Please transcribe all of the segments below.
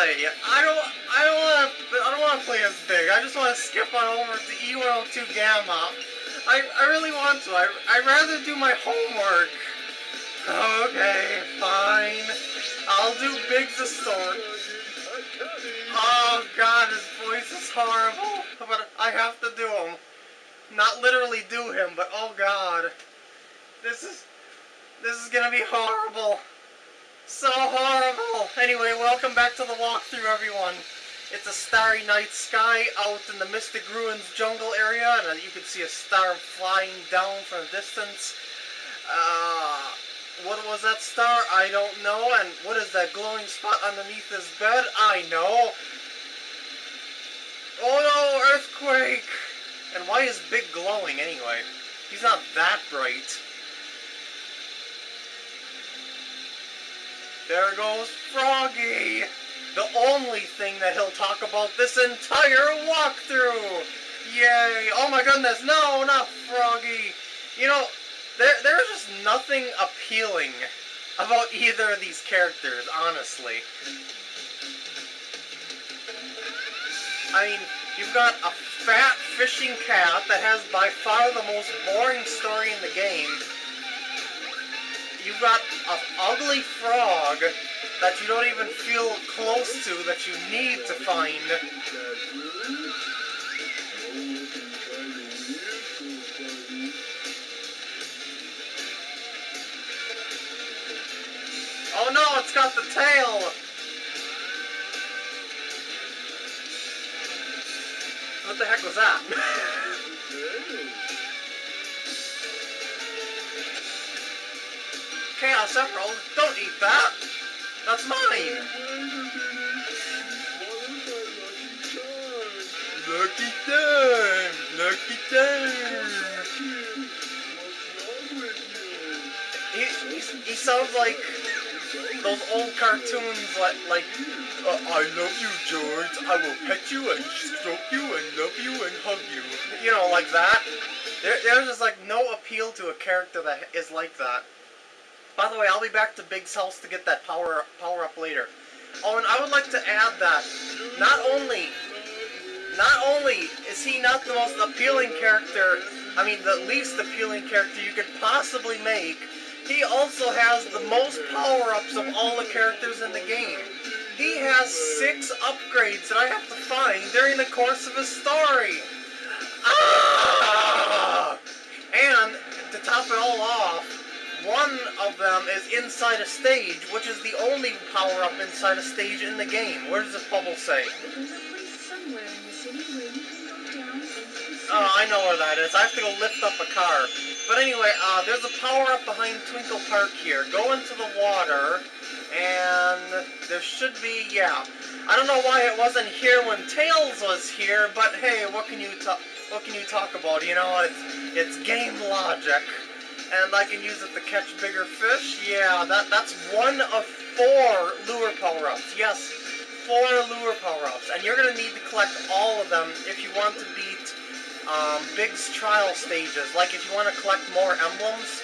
play. I don't. I don't want to. I don't want to play as big. I just want to skip on over to E102 Gamma. I, I really want to. I, I'd rather do my homework. Okay, fine. I'll do Big's story. Oh god, his voice is horrible. But I have to do him. Not literally do him, but oh god. This is... This is gonna be horrible. So horrible. Anyway, welcome back to the walkthrough, everyone. It's a starry night sky out in the Mystic Ruins jungle area, and you can see a star flying down from a distance. Uh, what was that star? I don't know. And what is that glowing spot underneath his bed? I know. Oh no, earthquake! And why is Big glowing anyway? He's not that bright. There goes Froggy! The only thing that he'll talk about this entire walkthrough! Yay! Oh my goodness, no, not Froggy! You know, there, there's just nothing appealing about either of these characters, honestly. I mean, you've got a fat fishing cat that has by far the most boring story in the game. You've got an ugly frog that you don't even feel close to that you need to find. Oh no, it's got the tail! What the heck was that? Chaos Emerald, don't eat that! That's mine! Lucky time! Lucky time! He, he, he sounds like those old cartoons like, like uh, I love you, George. I will pet you and stroke you and love you and hug you. You know, like that. There, there's just like no appeal to a character that is like that. By the way, I'll be back to Big's house to get that power power up later. Oh, and I would like to add that not only not only is he not the most appealing character, I mean the least appealing character you could possibly make, he also has the most power-ups of all the characters in the game. He has six upgrades that I have to find during the course of his story. Ah! And to top it all off, one of them is inside a stage, which is the only power-up inside a stage in the game. Where does this bubble say? Oh, I know where that is. I have to go lift up a car. But anyway, uh, there's a power-up behind Twinkle Park here. Go into the water, and there should be, yeah. I don't know why it wasn't here when Tails was here, but hey, what can you talk? What can you talk about? You know, it's it's game logic, and I can use it to catch bigger fish. Yeah, that that's one of four lure power-ups. Yes, four lure power-ups, and you're gonna need to collect all of them if you want to beat um, Big's trial stages. Like if you want to collect more emblems.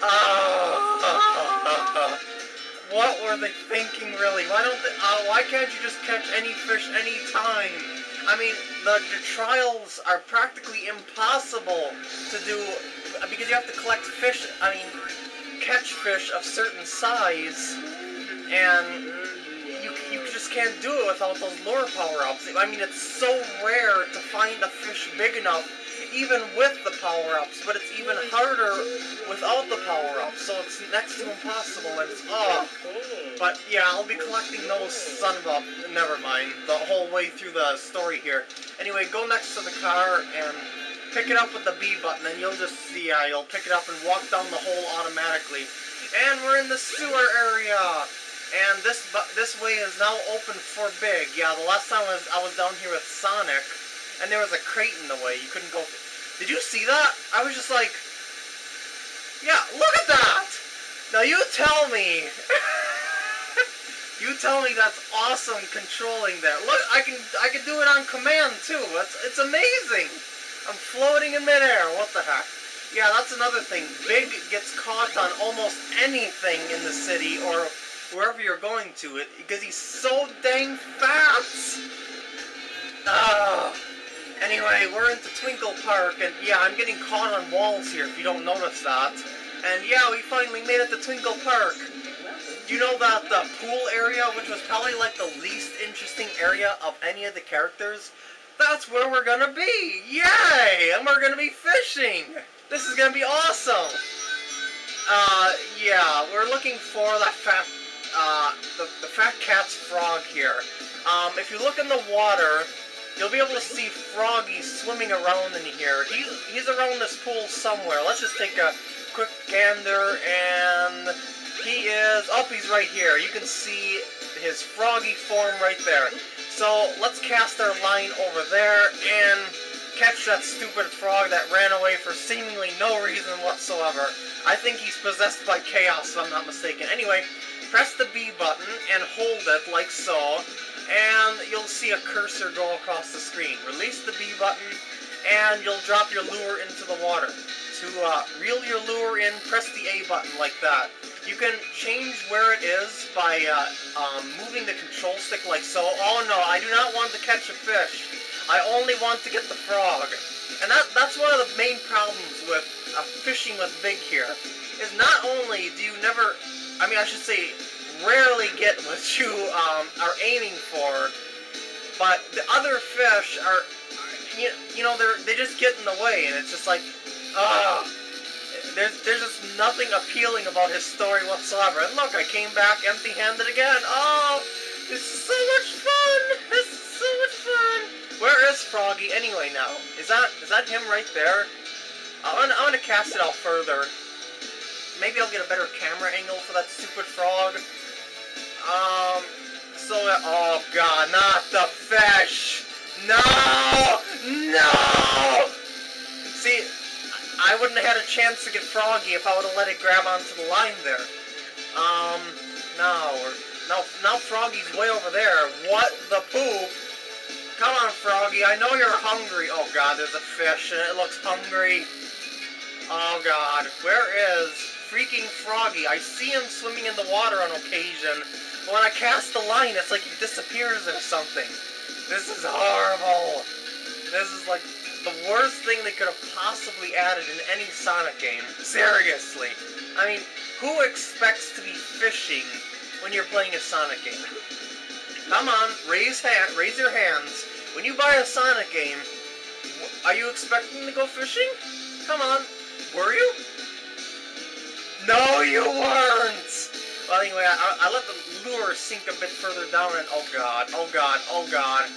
Uh, what were they thinking, really? Why don't they, uh, why can't you just catch any fish any time? I mean, the, the trials are practically impossible to do because you have to collect fish. I mean, catch fish of certain size, and you you just can't do it without those lure power-ups. I mean, it's so rare to find a fish big enough even with the power-ups, but it's even harder without the power-ups, so it's next to impossible, and it's, oh. But, yeah, I'll be collecting those son of a, never mind, the whole way through the story here. Anyway, go next to the car and pick it up with the B button, and you'll just see, uh, you'll pick it up and walk down the hole automatically. And we're in the sewer area! And this this way is now open for big. Yeah, the last time I was, I was down here with Sonic, and there was a crate in the way. You couldn't go. Did you see that? I was just like, yeah, look at that! Now you tell me. you tell me that's awesome controlling that. Look, I can I can do it on command too. It's it's amazing. I'm floating in midair. What the heck? Yeah, that's another thing. Big gets caught on almost anything in the city, or wherever you're going to it because he's so dang fast. Ah. Anyway, we're into Twinkle Park, and yeah, I'm getting caught on walls here if you don't notice that. And yeah, we finally made it to Twinkle Park. You know that the pool area, which was probably like the least interesting area of any of the characters, that's where we're gonna be! Yay! And we're gonna be fishing! This is gonna be awesome! Uh, yeah, we're looking for that fat, uh, the, the fat cat's frog here. Um, if you look in the water, you'll be able to see Froggy swimming around in here. He's, he's around this pool somewhere. Let's just take a quick gander, and he is, oh, he's right here. You can see his froggy form right there. So let's cast our line over there and catch that stupid frog that ran away for seemingly no reason whatsoever. I think he's possessed by chaos, if I'm not mistaken. Anyway, press the B button and hold it like so, and you'll see a cursor go across the screen. Release the B button, and you'll drop your lure into the water. To uh, reel your lure in, press the A button like that. You can change where it is by uh, um, moving the control stick like so. Oh no, I do not want to catch a fish. I only want to get the frog. And that, that's one of the main problems with uh, fishing with Big here, is not only do you never, I mean I should say, rarely get what you um, are aiming for, but the other fish are, you, you know, they're, they just get in the way, and it's just like, ah. There's, there's just nothing appealing about his story whatsoever. And look, I came back empty-handed again. Oh, this is so much fun! This is so much fun! Where is Froggy anyway now? Is that is that him right there? I'm gonna, I'm gonna cast it out further. Maybe I'll get a better camera angle for that stupid frog. Oh god, not the fish! No! No! See, I wouldn't have had a chance to get Froggy if I would have let it grab onto the line there. Um, now, now, now Froggy's way over there. What the poop? Come on, Froggy, I know you're hungry. Oh god, there's a fish, and it looks hungry. Oh god, where is freaking Froggy? I see him swimming in the water on occasion, but when I cast the line, it's like he disappears or something. This is horrible. This is like the worst thing they could have possibly added in any Sonic game. Seriously. I mean, who expects to be fishing when you're playing a Sonic game? Come on, raise hand, raise your hands. When you buy a Sonic game, are you expecting to go fishing? Come on, were you? You! Well, anyway, I, I let the lure sink a bit further down and, oh god, oh god, oh god.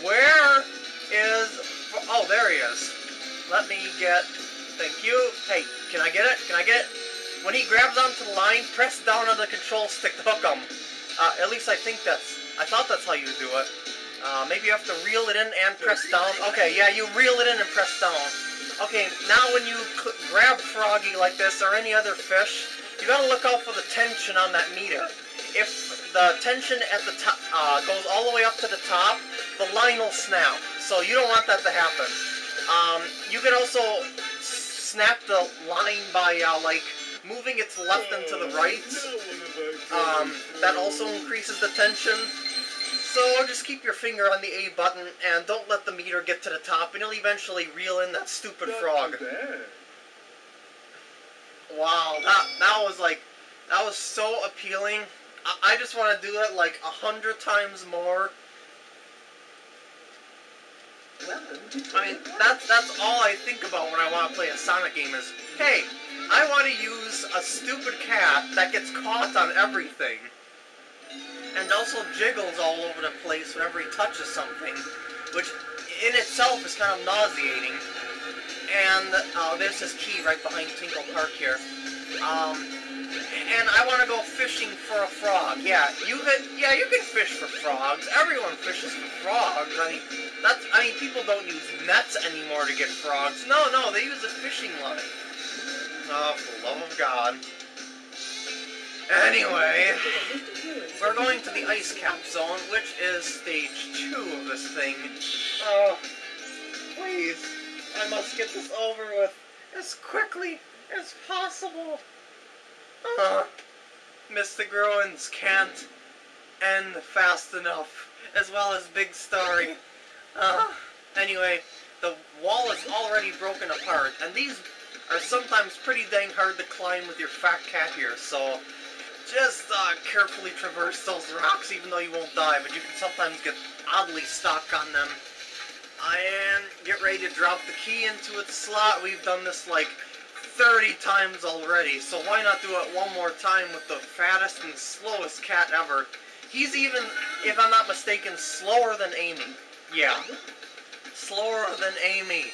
Where is, oh, there he is. Let me get, thank you. Hey, can I get it? Can I get it? When he grabs onto the line, press down on the control stick to hook him. Uh, at least I think that's I thought that's how you do it. Uh, maybe you have to reel it in and press down. Okay, yeah, you reel it in and press down. Okay, now when you grab Froggy like this, or any other fish, you gotta look out for the tension on that meter. If the tension at the top uh, goes all the way up to the top, the line will snap. So you don't want that to happen. Um, you can also snap the line by, uh, like, moving it to left and to the right. Um, that also increases the tension. So just keep your finger on the A button and don't let the meter get to the top and you'll eventually reel in that stupid frog. Wow, that, that was like, that was so appealing. I, I just want to do that like a hundred times more. I mean, that's, that's all I think about when I want to play a Sonic game is, hey, I want to use a stupid cat that gets caught on everything and also jiggles all over the place whenever he touches something, which in itself is kind of nauseating. And uh, there's this key right behind Twinkle Park here. Um, and I want to go fishing for a frog. Yeah, you could. Yeah, you can fish for frogs. Everyone fishes for frogs. I mean, that's. I mean, people don't use nets anymore to get frogs. No, no, they use a fishing line. Oh, for the love of God. Anyway, we're going to the ice cap zone, which is stage two of this thing. Oh, please, I must get this over with as quickly as possible. Uh, Mystic Ruins can't end fast enough, as well as Big's story. Uh, anyway, the wall is already broken apart, and these are sometimes pretty dang hard to climb with your fat cat here, so just uh, carefully traverse those rocks even though you won't die, but you can sometimes get oddly stuck on them. And get ready to drop the key into its slot. We've done this like 30 times already, so why not do it one more time with the fattest and slowest cat ever. He's even, if I'm not mistaken, slower than Amy. Yeah. Slower than Amy.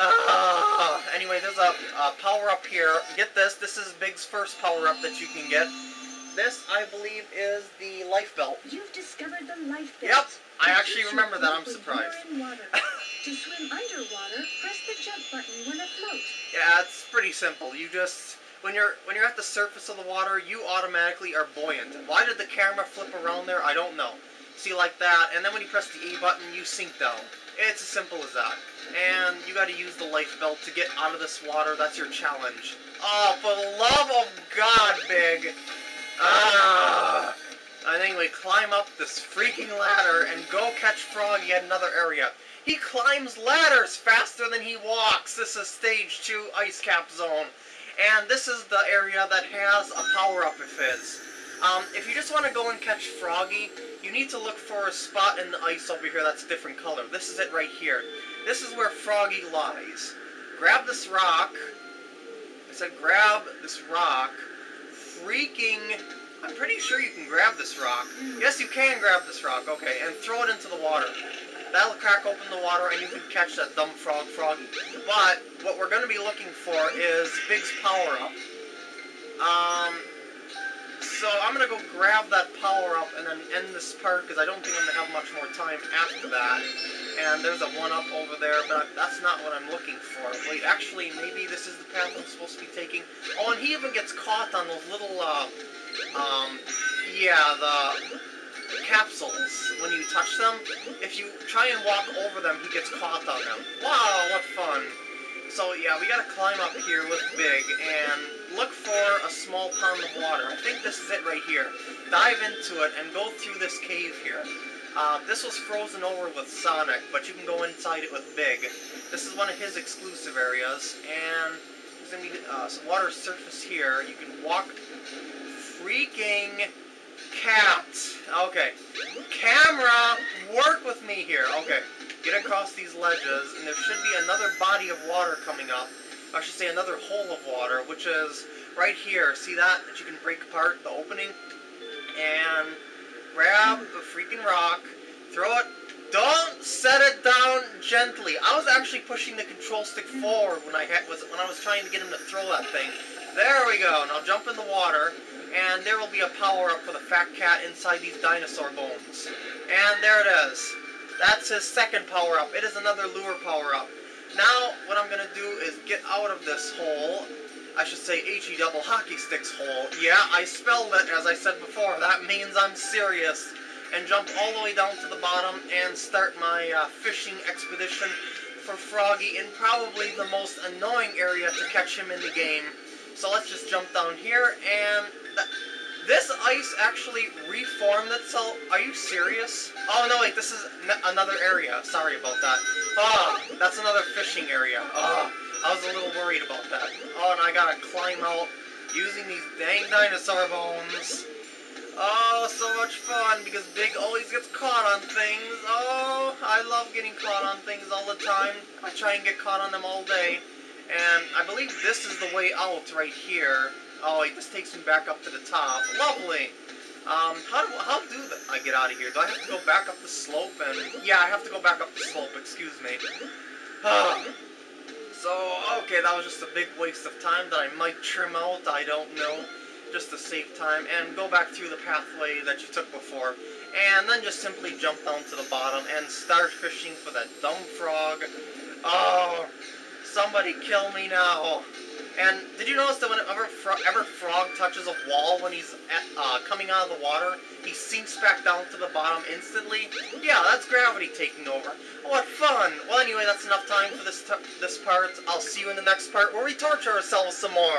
Uh, anyway, there's a, a power-up here. Get this, this is Big's first power-up that you can get. This, I believe, is the life belt. You've discovered the life belt. Yep, I actually remember that. I'm surprised. you're in water. to swim underwater, press the jump button when afloat. Yeah, it's pretty simple. You just when you're when you're at the surface of the water, you automatically are buoyant. Why did the camera flip around there? I don't know. See like that, and then when you press the A button, you sink down. It's as simple as that. And you got to use the life belt to get out of this water. That's your challenge. Oh, for the love of God, Big! Ah! And we climb up this freaking ladder and go catch Froggy at another area. He climbs ladders faster than he walks. This is stage two ice cap zone. And this is the area that has a power-up of his. Um, if you just want to go and catch Froggy, you need to look for a spot in the ice over here that's a different color. This is it right here. This is where Froggy lies. Grab this rock. I said grab this rock. Freaking... I'm pretty sure you can grab this rock. Yes, you can grab this rock, okay, and throw it into the water. That'll crack open the water and you can catch that dumb frog froggy. But what we're going to be looking for is Big's power up. Um, so I'm to go grab that power up and then end this part because I don't think I'm to have much more time after that. And there's a one up over there, but that's not what I'm looking for. Wait, actually, maybe this is the path I'm supposed to be taking. Oh, and he even gets caught on those little, uh, um, yeah, the capsules, when you touch them, if you try and walk over them, he gets caught on them. Wow, what fun. So yeah, we gotta climb up here with Big and look for a small pond of water. I think this is it right here. Dive into it and go through this cave here. Uh, this was frozen over with Sonic, but you can go inside it with Big. This is one of his exclusive areas, and there's gonna be uh, some water surface here. You can walk freaking cat. Okay. Camera, work with me here. Okay. Get across these ledges, and there should be another body of water coming up. I should say another hole of water, which is right here. See that? That you can break apart the opening? And grab the freaking rock, throw it. Don't set it down gently. I was actually pushing the control stick forward when I was when I was trying to get him to throw that thing. There we go. Now jump in the water, and there will be a power-up for the fat cat inside these dinosaur bones. And there it is. That's his second power-up. It is another lure power-up. Now, what I'm going to do is get out of this hole. I should say HE double hockey sticks hole. Yeah, I spelled it as I said before. That means I'm serious. And jump all the way down to the bottom and start my uh, fishing expedition for Froggy in probably the most annoying area to catch him in the game. So let's just jump down here and... Th this ice actually reformed itself. Are you serious? Oh no, wait, this is another area. Sorry about that. Ah, oh, that's another fishing area. Oh, I was a little worried about that. Oh, and I gotta climb out using these dang dinosaur bones. Oh, so much fun because Big always gets caught on things. Oh, I love getting caught on things all the time. I try and get caught on them all day. And I believe this is the way out right here. Oh, this takes me back up to the top. Lovely. Um, how do, how do I get out of here? Do I have to go back up the slope? And Yeah, I have to go back up the slope, excuse me. so, okay, that was just a big waste of time that I might trim out, I don't know. Just to save time, and go back through the pathway that you took before. And then just simply jump down to the bottom and start fishing for that dumb frog. Oh, somebody kill me now. And did you notice that whenever fro ever Frog touches a wall when he's uh, coming out of the water, he sinks back down to the bottom instantly? Yeah, that's gravity taking over. What fun! Well, anyway, that's enough time for this this part. I'll see you in the next part where we torture ourselves some more.